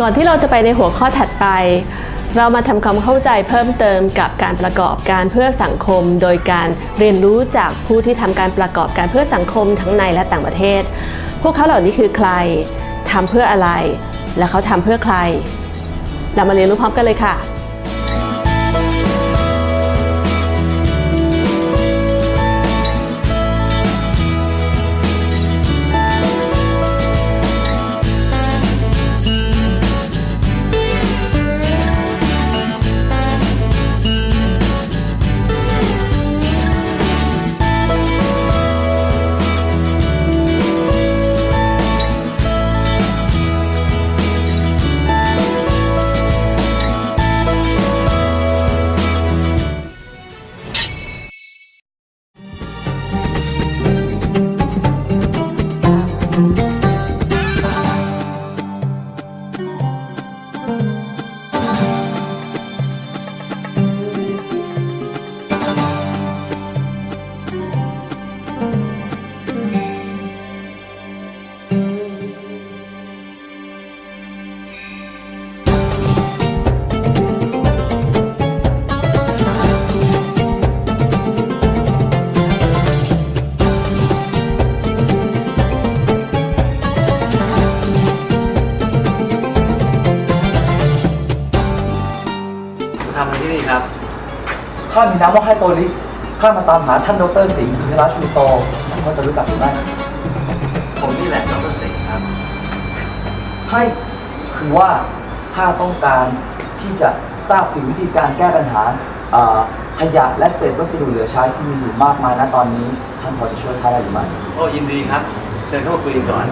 ก่อนที่เราจะไปในหัวข้อถัดไป เรามาทำความเข้าใจเพิ่มเติมกับการประกอบการเพื่อสังคม โดยการเรียนรู้จากผู้ที่ทำการประกอบการเพื่อสังคมทั้งในและต่างประเทศ พวกเขาเหล่านี้คือใครทำเพื่ออะไร และเขาทำเพื่อใคร เรามาเรียนรู้พร้อมกันเลยค่ะ ทำอะไรที่นี่ครับ ข้ามีนามว่าไฮโตลิสข้ามาตามหาท่านดรสิงห์อินทราชูโตท่านพอจะรู้จักหรือไม่ผมนี่แหละดรเสงครับ ให้คือว่าข้าต้องการที่จะทราบถึงวิธีการแก้ปัญหาเอ่อขยะและเศษวัสดุเหลือใช้ที่มีอยู่มากมายณตอนนี้ ท่านพอจะช่วยข้าได้หรือไม่โอ้ยินดีครับ เชิญเข้ามาคุยกันก่อน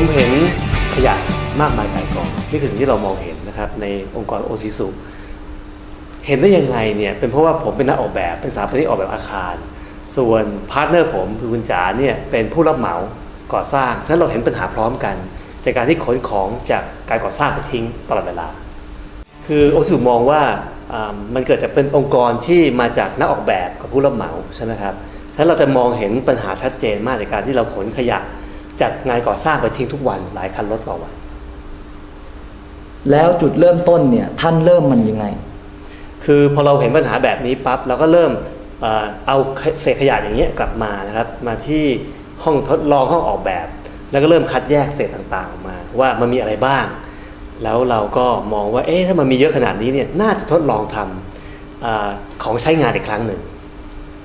ผมเห็นขยะมากมายกายกองนี่คือสิ่งที่เรามองเห็นนะครับในองค์กร Osisu เห็นได้ยังไงเนี่ยเป็นเพราะว่าผมเป็นนักออกแบบเป็นสถาปนิกออกแบบอาคาร ส่วน partner ผมคือคุณจ๋าเนี่ยเป็นผู้รับเหมาก่อสร้างฉะนั้นเราเห็นปัญหาพร้อมกัน จากการที่ขนของจากการก่อสร้างไปทิ้งตลอดเวลา คือ Osisu มองว่ามันเกิดจากเป็นองค์กรที่มาจากนักออกแบบกับผู้รับเหมาใช่ไหมครับฉะนั้นเราจะมองเห็นปัญหาชัดเจนมากในการที่เราขนขยะ จากงานก่อสร้างไปทิ้งทุกวันหลายคันรถต่อวัน แล้วจุดเริ่มต้นเนี่ยท่านเริ่มมันยังไง คือพอเราเห็นปัญหาแบบนี้ปั๊บเราก็เริ่มเอ่อเอาเศษขยะอย่างเงี้ยกลับมานะครับมาที่ห้องทดลองห้องออกแบบ แล้วก็เริ่มคัดแยกเศษต่างๆออกมา ว่ามันมีอะไรบ้าง แล้วเราก็มองว่าเอ๊ะถ้ามันมีเยอะขนาดนี้เนี่ยน่าจะทดลองทำอาของใช้งานอีกครั้งหนึ่ง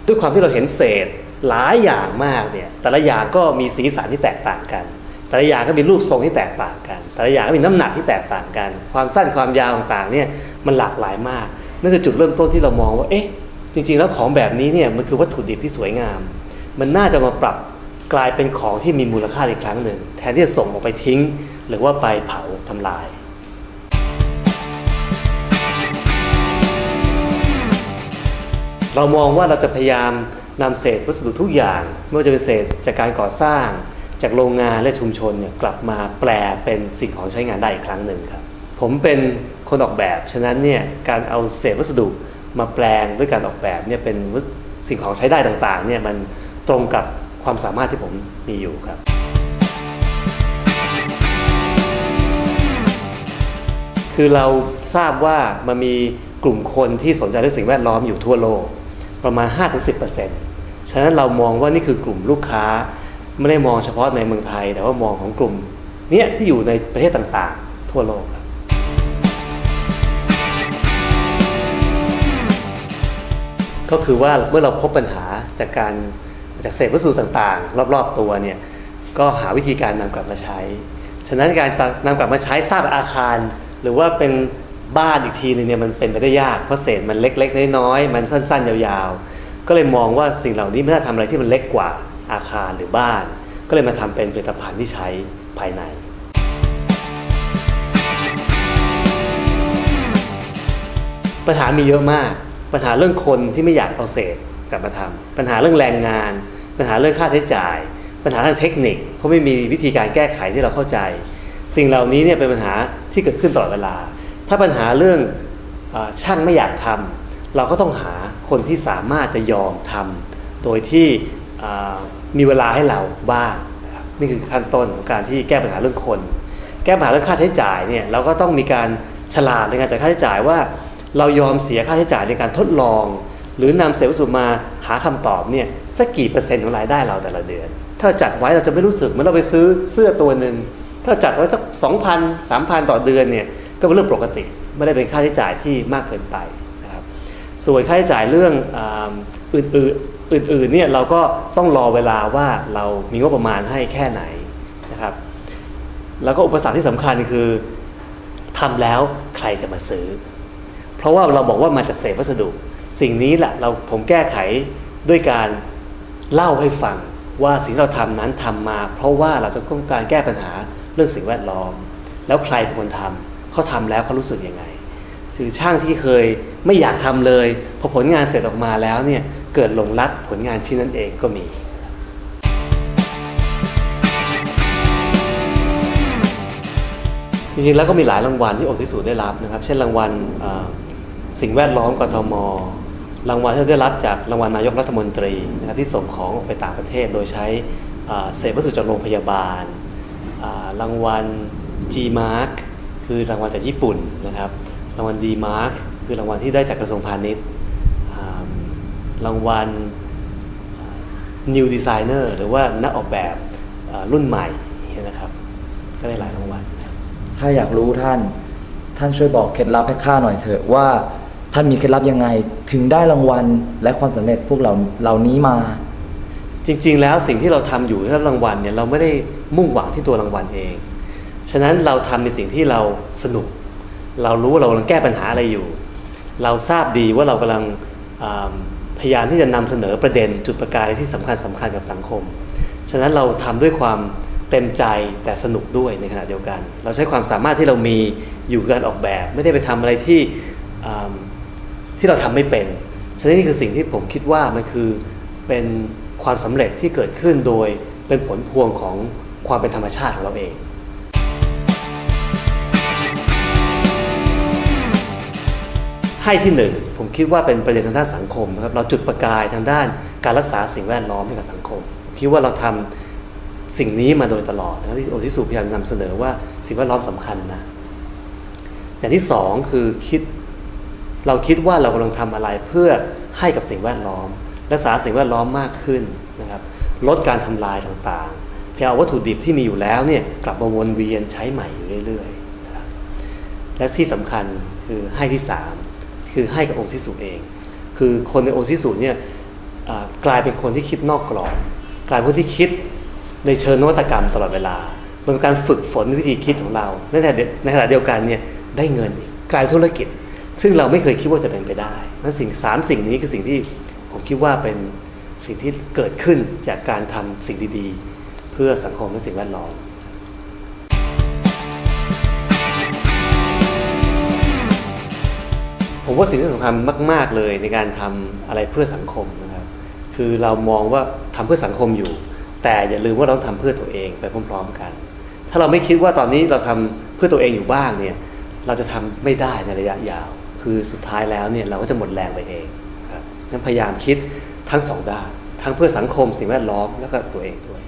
ด้วยความที่เราเห็นเศษ หลายอย่างมากเนี่ยแต่ละอย่างก็มีสีสันที่แตกต่างกัน แต่ละอย่างก็มีรูปทรงที่แตกต่างกัน แต่ละอย่างก็มีน้ำหนักที่แตกต่างกัน ความสั้นความยาวต่างๆเนี่ยมันหลากหลายมากนั่นคือจุดเริ่มต้นที่เรามองว่าเอ๊ะจริงๆแล้วของแบบนี้เนี่ยมันคือวัตถุดิบที่สวยงาม มันน่าจะมาปรับกลายเป็นของที่มีมูลค่าอีกครั้งหนึ่ง แทนที่จะส่งออกไปทิ้ง หรือว่าไปเผาทำลายเรามองว่าเราจะพยายาม นำเศษวัสดุทุกอย่าง ไม่ว่าจะเป็นเศษจากการก่อสร้าง จากโรงงานและชุมชนเนี่ยกลับมาแปลเป็นสิ่งของใช้งานได้อีกครั้งหนึ่งครับ ผมเป็นคนออกแบบ ฉะนั้นเนี่ยการเอาเศษวัสดุมาแปลงด้วยการออกแบบเนี่ยเป็นสิ่งของใช้ได้ต่างๆเนี่ยมันตรงกับความสามารถที่ผมมีอยู่ครับ คือเราทราบว่ามันมีกลุ่มคนที่สนใจเรื่องสิ่งแวดล้อมอยู่ทั่วโลก ประมาณ 5-10% ฉะนั้นเรามองว่านี่คือกลุ่มลูกค้าไม่ได้มองเฉพาะในเมืองไทย แต่ว่ามองของกลุ่มเนี้ยที่อยู่ในประเทศต่างๆ ทั่วโลกครับก็คือว่าเมื่อเราพบปัญหาจากการจากเศษวัสดุต่างๆ รอบๆตัวเนี่ยก็หาวิธีการนำกลับมาใช้ ฉะนั้นการนำกลับมาใช้สร้างอาคาร หรือว่าเป็นบ้านอีกทีนึงเนี่ยมันเป็นไปได้ยากเพราะเศษมันเล็กๆน้อยๆมันสั้น ๆ ยาวๆ ก็เลยมองว่าสิ่งเหล่านี้ไม่น่าทำอะไรที่มันเล็กกว่าอาคารหรือบ้าน ก็เลยมาทำเป็นผลิตภัณฑ์ที่ใช้ภายในปัญหามีเยอะมาก ปัญหาเรื่องคนที่ไม่อยากเอาเศษกลับมาทำปัญหาเรื่องแรงงาน ปัญหาเรื่องค่าใช้จ่าย ปัญหาทางเทคนิค เพราะไม่มีวิธีการแก้ไขที่เราเข้าใจ สิ่งเหล่านี้เนี่ยเป็นปัญหาที่เกิดขึ้นตลอดเวลา ถ้าปัญหาเรื่องอช่างไม่อยากทำ เราก็ต้องหา คนที่สามารถจะยอมทำโดยที่มีเวลาให้เราบ้างนี่คือขั้นต้นของการที่แก้ปัญหาเรื่องคน แก้ปัญหาเรื่องค่าใช้จ่ายเนี่ยเราก็ต้องมีการฉลาดในการจ่ายค่าใช้จ่ายว่า เรายอมเสียค่าใช้จ่ายในการทดลอง หรือนำเศษวัสดุมาหาคำตอบเนี่ยสักกี่เปอร์เซ็นต์ของรายได้เราแต่ละเดือน ถ้าจัดไว้เราจะไม่รู้สึกเหมือนเราไปซื้อเสื้อตัวหนึ่งถ้าจัดไว้สักสองพันสามพันต่อเดือนเนี่ยก็เป็นเรื่องปกติ ไม่ได้เป็นค่าใช้จ่ายที่มากเกินไป ส่วนค่าใช้จ่ายเรื่องอื่นๆอื่นๆเนี่ยเราก็ต้องรอเวลาว่าเรามีงบประมาณให้แค่ไหนนะครับ แล้วก็อุปสรรคที่สำคัญคือทำแล้วใครจะมาซื้อ เพราะว่าเราบอกว่ามาจากเศษวัสดุ สิ่งนี้แหละเราผมแก้ไขด้วยการเล่าให้ฟังว่าสิ่งที่เราทำนั้นทำมา เพราะว่าเราจะต้องการแก้ปัญหาเรื่องสิ่งแวดล้อม แล้วใครเป็นคนทำเขาทำแล้วเขารู้สึกยังไงคือช่างที่เคย ไม่อยากทำเลย พอผลงานเสร็จออกมาแล้วเนี่ยเกิดหลงรักผลงานชิ้นนั้นเองก็มีจริงๆแล้วก็มีหลายรางวัลที่โอซิสูได้รับนะครับ เช่นรางวัลสิ่งแวดล้อมกทม รางวัลที่ได้รับจากรางวัลนายกรัฐมนตรีนะครับที่ส่งของออกไปต่างประเทศ โดยใช้เศษวัสดุจากโรงพยาบาล รางวัล G Mark คือรางวัลจากญี่ปุ่นนะครับ รางวัล D Mark คือรางวัลที่ได้จากกระทรวงพาณิชย์อ่ารางวัล New Designer หรือว่านักออกแบบเอ่อรุ่นใหม่อย่างเงี้ยนะครับ ก็ได้หลายรางวัลข้าอยากรู้ท่าน ท่านช่วยบอกเคล็ดลับให้ข้าหน่อยเถอะว่าท่านมีเคล็ดลับยังไงถึงได้รางวัลและความสำเร็จพวกเราเหล่านี้มา จริง ๆ แล้วสิ่งที่เราทำอยู่ที่ได้รางวัลเนี่ยเราไม่ได้มุ่งหวังที่ตัวรางวัลเอง ฉะนั้นเราทำในสิ่งที่เราสนุก เรารู้ว่าเรากำลังแก้ปัญหาอะไรอยู่ เราทราบดีว่าเรากำลังพยายามที่จะนำเสนอประเด็นจุดประกายที่สำคัญสำคัญกับสังคม ฉะนั้นเราทำด้วยความเต็มใจแต่สนุกด้วยในขณะเดียวกัน เราใช้ความสามารถที่เรามีอยู่กับการออกแบบ ไม่ได้ไปทำอะไรที่ที่เราทำไม่เป็น ฉะนั้นนี่คือสิ่งที่ผมคิดว่ามันคือเป็นความสำเร็จที่เกิดขึ้นโดยเป็นผลพวงของความเป็นธรรมชาติของเราเอง ให้ที่หนึ่งผมคิดว่าเป็นประเด็นทางด้านสังคมนะครับเราจุดประกายทางด้านการรักษาสิ่งแวดล้อมให้กับสังคมมคิดว่าเราทำสิ่งนี้มาโดยตลอดนะที่โอทิสุพยายามนำเสนอว่าสิ่งแวดล้อมสำคัญนะอย่างที่สองคือคิดเราคิดว่าเรากำลังทำอะไรเพื่อให้กับสิ่งแวดล้อม รักษาสิ่งแวดล้อมมากขึ้นนะครับลดการทำลายต่างๆเพื่อเอาวัตถุดิบที่มีอยู่แล้วเนี่ยกลับมาวนเวียนใช้ใหม่อยู่เรื่อยๆนะครับและที่สำคัญคือให้ที่สาม คือให้กับองค์ทิสุเอง คือคนในองค์ทิสุเนี่ยกลายเป็นคนที่คิดนอกกรอบกลายเป็นคนที่คิดในเชิงนวัตกรรมตลอดเวลาเป็นการฝึกฝนวิธีคิดของเราในขณะเดียวในขณะเดียวกันเนี่ยได้เงินกลายเป็นธุรกิจ ซึ่งเราไม่เคยคิดว่าจะเป็นไปได้นั้นสิ่งสามสิ่งนี้คือสิ่งที่ผมคิดว่าเป็นสิ่งที่เกิดขึ้นจากการทำสิ่งดีๆ เพื่อสังคมและสิ่งแวดล้อม ผมว่าสิ่งที่สำคัญมาก ๆเลยในการทำอะไรเพื่อสังคมนะครับ คือเรามองว่าทำเพื่อสังคมอยู่ แต่อย่าลืมว่าเราต้องทำเพื่อตัวเองไปพร้อม ๆ กัน ถ้าเราไม่คิดว่าตอนนี้เราทำเพื่อตัวเองอยู่บ้างเนี่ยเราจะทำไม่ได้ในระยะยาว คือสุดท้ายแล้วเนี่ยเราก็จะหมดแรงไปเองครับงั้นพยายามคิดทั้งสองด้านทั้งเพื่อสังคมสิ่งแวดล้อมแล้วก็ตัวเองด้วย